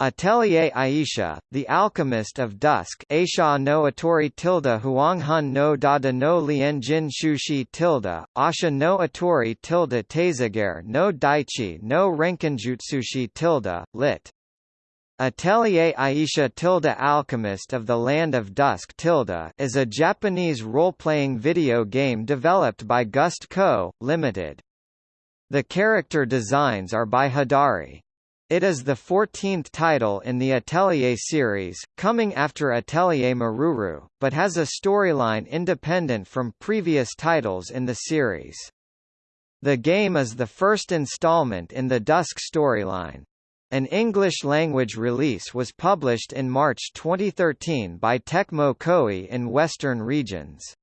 Atelier Aisha, the alchemist of dusk Aisha no Atori tilde Huanghun no Dada no Lien Jin Shushi tilde, Asha no Atori tilde Teizager no Daichi no Renkinjutsushi tilde, lit. Atelier Aisha tilde Alchemist of the Land of Dusk tilde is a Japanese role-playing video game developed by Gust Co., Limited. The character designs are by Hidari. It is the 14th title in the Atelier series, coming after Atelier Meruru, but has a storyline independent from previous titles in the series. The game is the first installment in the Dusk storyline. An English-language release was published in March 2013 by Tecmo Koei in Western regions.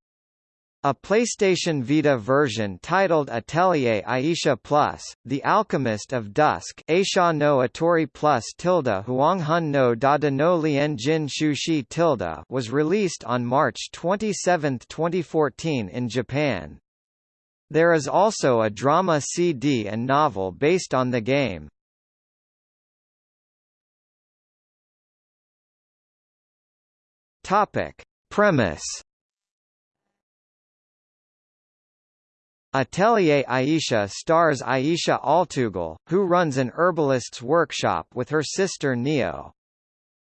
A PlayStation Vita version titled Atelier Aisha Plus, The Alchemist of Dusk Aisha no Atori Plus tilde Huanghun no Dada no Lien Jin Shushi tilde was released on March 27, 2014 in Japan. There is also a drama CD and novel based on the game. Topic. Premise Atelier Aisha stars Aisha Altugle, who runs an herbalist's workshop with her sister Neo.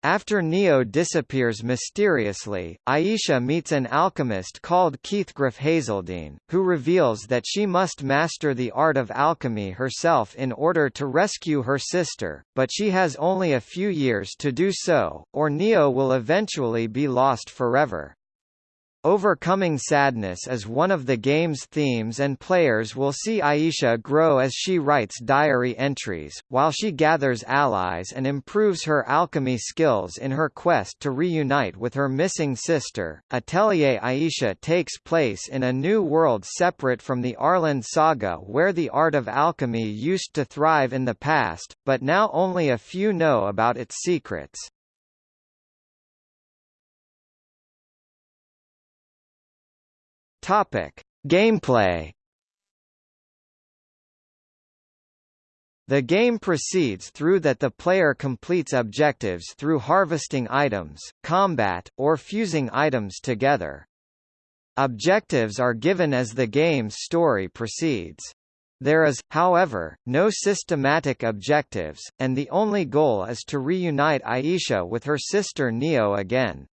After Neo disappears mysteriously, Aisha meets an alchemist called Keith Keithgriff Hazeldine, who reveals that she must master the art of alchemy herself in order to rescue her sister, but she has only a few years to do so, or Neo will eventually be lost forever. Overcoming sadness is one of the game's themes and players will see Aisha grow as she writes diary entries, while she gathers allies and improves her alchemy skills in her quest to reunite with her missing sister. Atelier Aisha takes place in a new world separate from the Arland saga where the art of alchemy used to thrive in the past, but now only a few know about its secrets. Topic: Gameplay. The game proceeds through that the player completes objectives through harvesting items, combat, or fusing items together. Objectives are given as the game's story proceeds. There is, however, no systematic objectives, and the only goal is to reunite Aisha with her sister Neo again.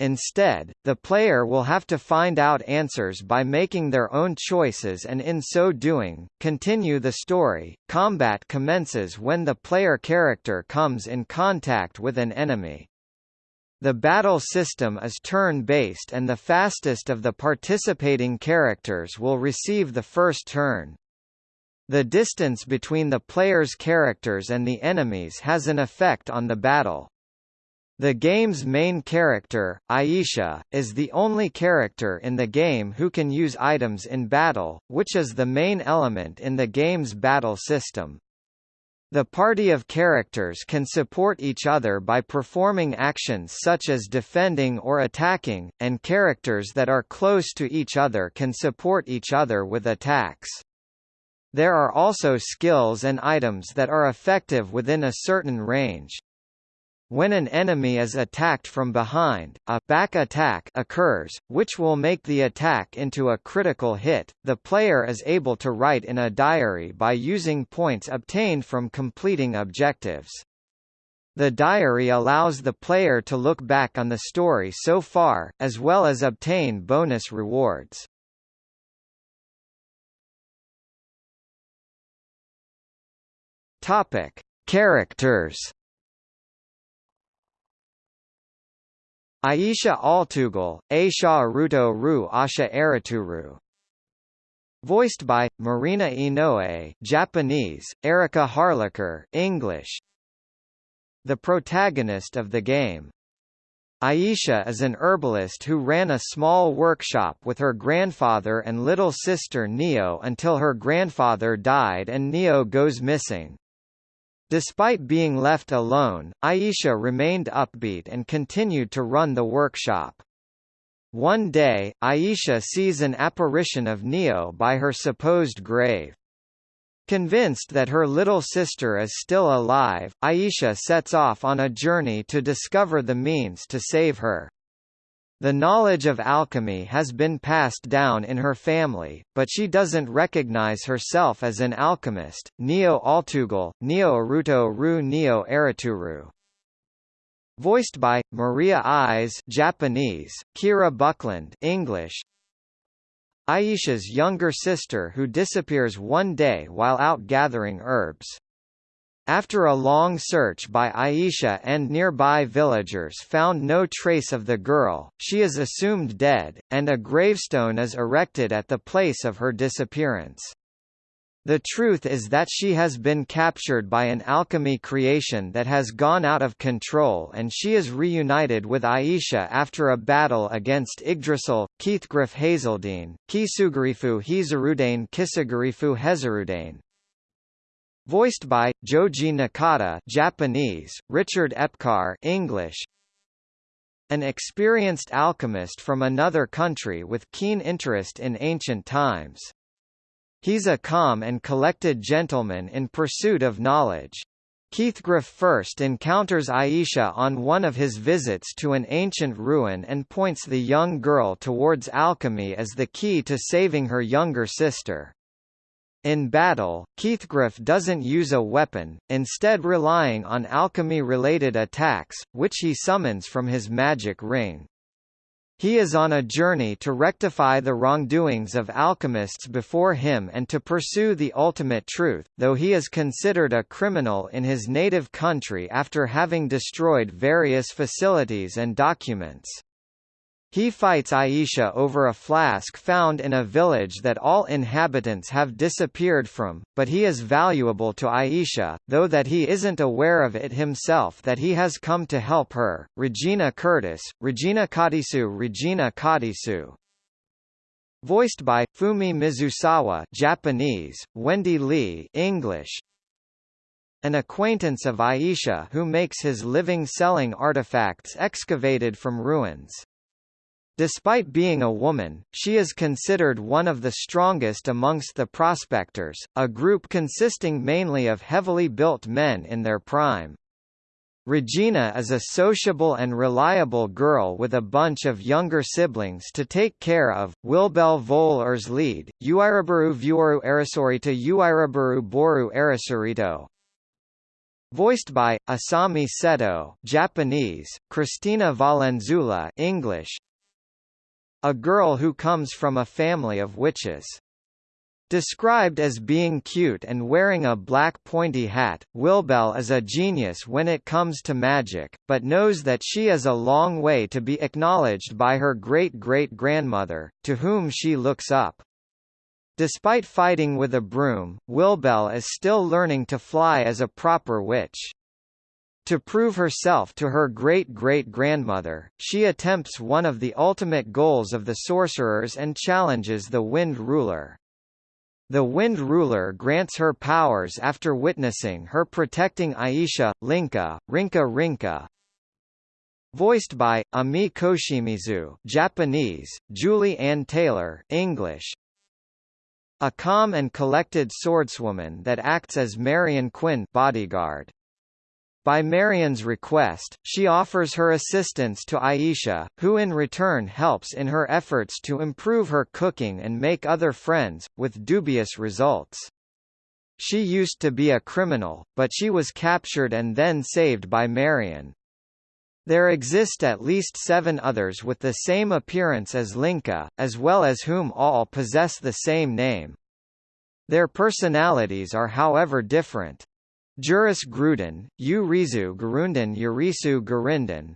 Instead, the player will have to find out answers by making their own choices and in so doing, continue the story. Combat commences when the player character comes in contact with an enemy. The battle system is turn-based and the fastest of the participating characters will receive the first turn. The distance between the player's characters and the enemies has an effect on the battle. The game's main character, Aisha, is the only character in the game who can use items in battle, which is the main element in the game's battle system. The party of characters can support each other by performing actions such as defending or attacking, and characters that are close to each other can support each other with attacks. There are also skills and items that are effective within a certain range. When an enemy is attacked from behind, a back attack occurs, which will make the attack into a critical hit. The player is able to write in a diary by using points obtained from completing objectives. The diary allows the player to look back on the story so far, as well as obtain bonus rewards. Topic: Characters Aisha Altugle, Aisha Aruto Ru Asha Araturu. Voiced by Marina Inoue, Japanese, Erica Harlacher, English. The protagonist of the game. Aisha is an herbalist who ran a small workshop with her grandfather and little sister Neo until her grandfather died and Neo goes missing. Despite being left alone, Aisha remained upbeat and continued to run the workshop. One day, Aisha sees an apparition of Neo by her supposed grave. Convinced that her little sister is still alive, Aisha sets off on a journey to discover the means to save her. The knowledge of alchemy has been passed down in her family, but she doesn't recognize herself as an alchemist. Neo Altugle, Neo Aruto Ru Neo Araturu. Voiced by Mariya Ise, Japanese, Kira Buckland, English. Aisha's younger sister who disappears one day while out gathering herbs. After a long search by Aisha and nearby villagers found no trace of the girl, she is assumed dead, and a gravestone is erected at the place of her disappearance. The truth is that she has been captured by an alchemy creation that has gone out of control and she is reunited with Aisha after a battle against Yggdrasil, Keithgriff Hazeldine, Kisugarifu Hizarudane Kisugarifu Hezarudane, Voiced by Joji Nakata, Japanese, Richard Epcar, English. An experienced alchemist from another country with keen interest in ancient times. He's a calm and collected gentleman in pursuit of knowledge. Keithgriff first encounters Aisha on one of his visits to an ancient ruin and points the young girl towards alchemy as the key to saving her younger sister. In battle, Keithgriff doesn't use a weapon, instead relying on alchemy-related attacks, which he summons from his magic ring. He is on a journey to rectify the wrongdoings of alchemists before him and to pursue the ultimate truth, though he is considered a criminal in his native country after having destroyed various facilities and documents. He fights Aisha over a flask found in a village that all inhabitants have disappeared from, but he is valuable to Aisha, though that he isn't aware of it himself that he has come to help her. Regina Curtis, Regina Kadisu Regina Kadisu Voiced by Fumi Mizusawa Japanese, Wendy Lee English, an acquaintance of Aisha who makes his living selling artifacts excavated from ruins. Despite being a woman, she is considered one of the strongest amongst the prospectors, a group consisting mainly of heavily built men in their prime. Regina is a sociable and reliable girl with a bunch of younger siblings to take care of. Wilbell voll Erslied, Uiraburu Vuoru Arasorito Uiraburu Boru Arasorito. Voiced by Asami Seto, Japanese, Christina Valenzuela, English, a girl who comes from a family of witches. Described as being cute and wearing a black pointy hat, Wilbel is a genius when it comes to magic, but knows that she is a long way to be acknowledged by her great-great-grandmother, to whom she looks up. Despite fighting with a broom, Wilbel is still learning to fly as a proper witch. To prove herself to her great-great-grandmother, she attempts one of the ultimate goals of the sorcerers and challenges the Wind Ruler. The Wind Ruler grants her powers after witnessing her protecting Aisha, Linka, Rinka Rinka. Voiced by, Ami Koshimizu Japanese, Julie Ann Taylor English. A calm and collected swordswoman that acts as Marion Quinn bodyguard. By Marion's request, she offers her assistance to Aisha, who in return helps in her efforts to improve her cooking and make other friends, with dubious results. She used to be a criminal, but she was captured and then saved by Marion. There exist at least seven others with the same appearance as Linka, as well as whom all possess the same name. Their personalities are however different. Juris Gruden, Urizu Garundan Yurisu Garindan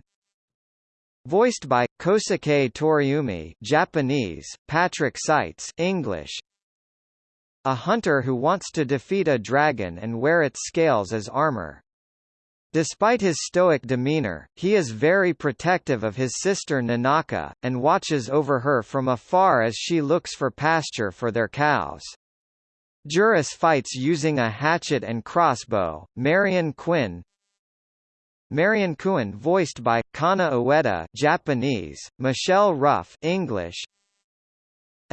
Voiced by, Kosuke Toriumi Japanese, Patrick Seitz English A hunter who wants to defeat a dragon and wear its scales as armor. Despite his stoic demeanor, he is very protective of his sister Nanaka, and watches over her from afar as she looks for pasture for their cows. Juris fights using a hatchet and crossbow. Marion Quinn Marion Quinn voiced by Kana Ueda Japanese, Michelle Ruff English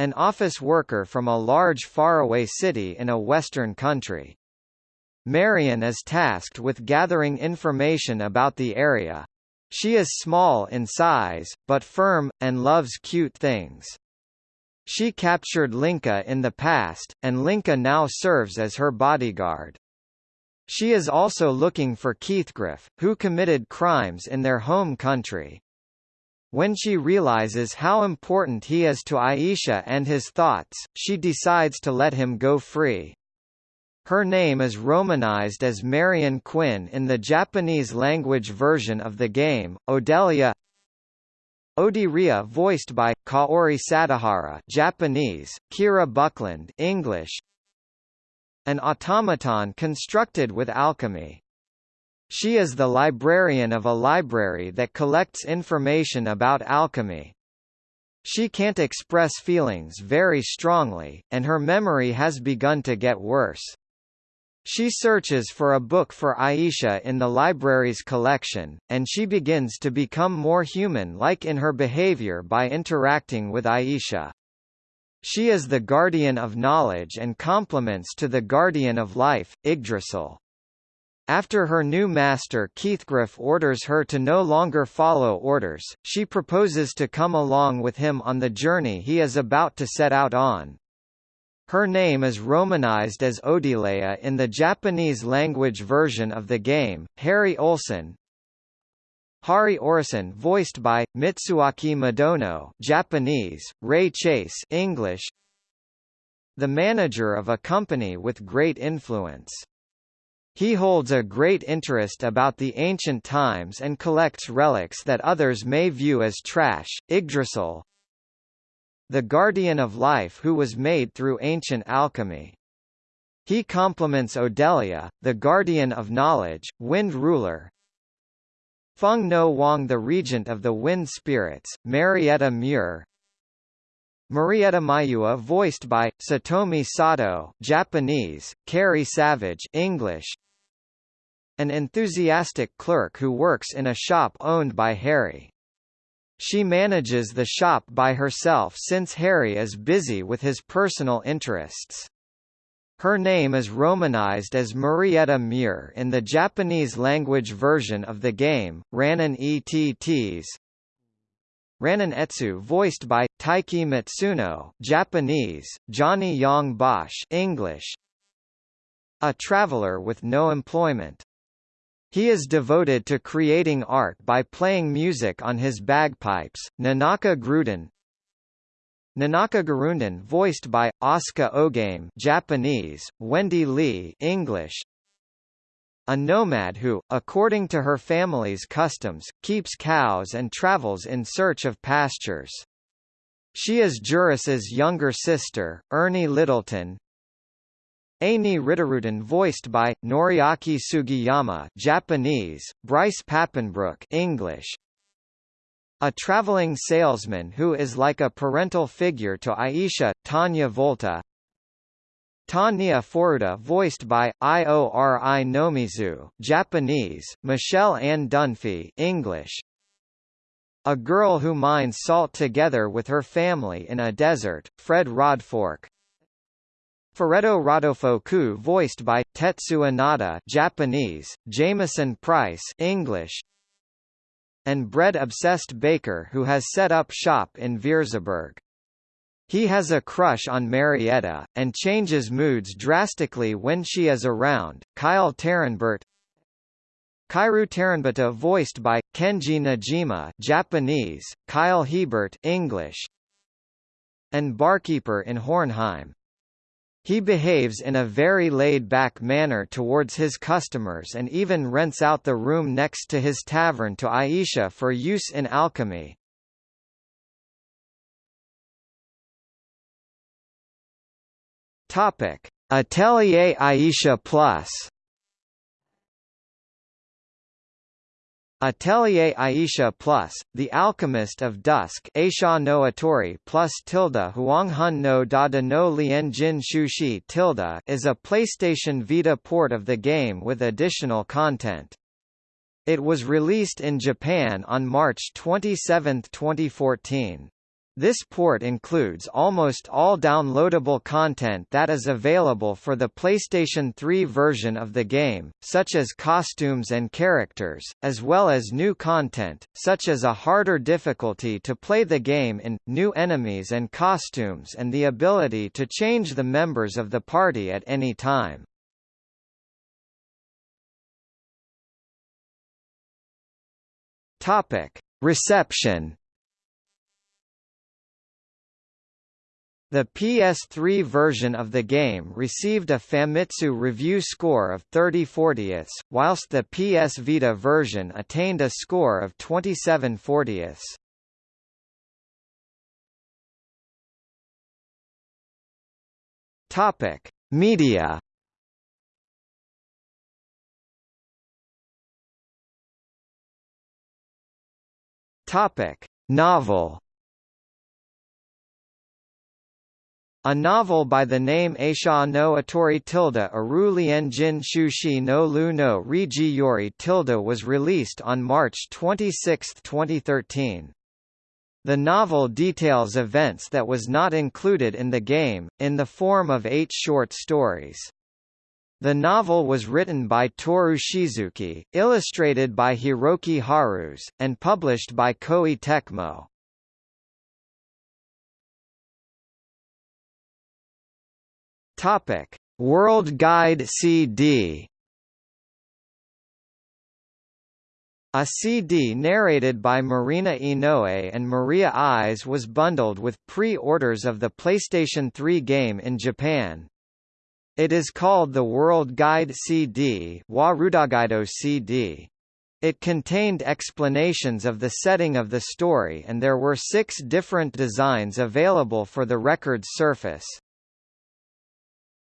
an office worker from a large faraway city in a western country. Marion is tasked with gathering information about the area. She is small in size, but firm, and loves cute things. She captured Linka in the past, and Linka now serves as her bodyguard. She is also looking for Keithgriff, who committed crimes in their home country. When she realizes how important he is to Aisha and his thoughts, she decides to let him go free. Her name is romanized as Marion Quinn in the Japanese language version of the game, Odelia Odiria voiced by Kaori Sadohara Japanese, Kira Buckland English An automaton constructed with alchemy. She is the librarian of a library that collects information about alchemy. She can't express feelings very strongly, and her memory has begun to get worse. She searches for a book for Aisha in the library's collection, and she begins to become more human-like in her behavior by interacting with Aisha. She is the guardian of knowledge and complements to the guardian of life, Yggdrasil. After her new master Keithgriff orders her to no longer follow orders, she proposes to come along with him on the journey he is about to set out on. Her name is romanized as Odilea in the Japanese language version of the game. Harry Olsen, Hari Orison voiced by Mitsuaki Madono, Japanese, Ray Chase, English. The manager of a company with great influence. He holds a great interest about the ancient times and collects relics that others may view as trash. Yggdrasil, the guardian of life who was made through ancient alchemy. He complements Odelia, the guardian of knowledge, wind ruler. Feng No Wang the regent of the wind spirits, Marietta Muir. Marietta Mayua voiced by, Satomi Sato Japanese, Carrie Savage English. An enthusiastic clerk who works in a shop owned by Harry. She manages the shop by herself since Harry is busy with his personal interests. Her name is romanized as Marietta Muir in the Japanese language version of the game, Ranon ETTs. Ranon Etsu voiced by, Taiki Matsuno Japanese, Johnny Yong Bosch English. A traveler with no employment. He is devoted to creating art by playing music on his bagpipes. Nanaka Gruden Nanaka Garundan voiced by, Asuka Ogame Japanese, Wendy Lee English, a nomad who, according to her family's customs, keeps cows and travels in search of pastures. She is Juris's younger sister, Ernie Littleton, Ani Ritteruden voiced by, Noriaki Sugiyama Japanese, Bryce Papenbrook English. A traveling salesman who is like a parental figure to Aisha, Tanya Volta. Tanya Foruda voiced by, Iori Nomizu Japanese, Michelle Ann Dunphy English. A girl who mines salt together with her family in a desert, Fred Rodfork Furetto Rodolfo voiced by Tetsuya Nada Japanese, Jamieson Price English, and bread-obsessed baker who has set up shop in Vierzeburg. He has a crush on Marietta, and changes moods drastically when she is around. Kyle Taranbert Kairu Taranbata voiced by, Kenji Nojima Japanese, Kyle Hebert English, and barkeeper in Hornheim. He behaves in a very laid-back manner towards his customers and even rents out the room next to his tavern to Aisha for use in alchemy. Atelier Aisha Plus Atelier Aisha Plus, The Alchemist of Dusk Aisha no Atori plus tilde Huanghun no Dada no Lien Jin Shushi is a PlayStation Vita port of the game with additional content. It was released in Japan on March 27, 2014. This port includes almost all downloadable content that is available for the PlayStation 3 version of the game, such as costumes and characters, as well as new content, such as a harder difficulty to play the game in, new enemies and costumes and the ability to change the members of the party at any time. Reception The PS3 version of the game received a Famitsu review score of 30 40ths, whilst the PS Vita version attained a score of 27 40ths. Topic: Media. Topic: Novel. A novel by the name Aisha no Atori tilde Aru Jin Shushi no Lu no Riji Yori tilde was released on March 26, 2013. The novel details events that was not included in the game, in the form of eight short stories. The novel was written by Toru Shizuki, illustrated by Hiroki Harus, and published by Koei Tecmo. Topic: World Guide CD. A CD narrated by Marina Inoue and Mariya Ise was bundled with pre-orders of the PlayStation 3 game in Japan. It is called the World Guide CD, CD. It contained explanations of the setting of the story and there were six different designs available for the record's surface.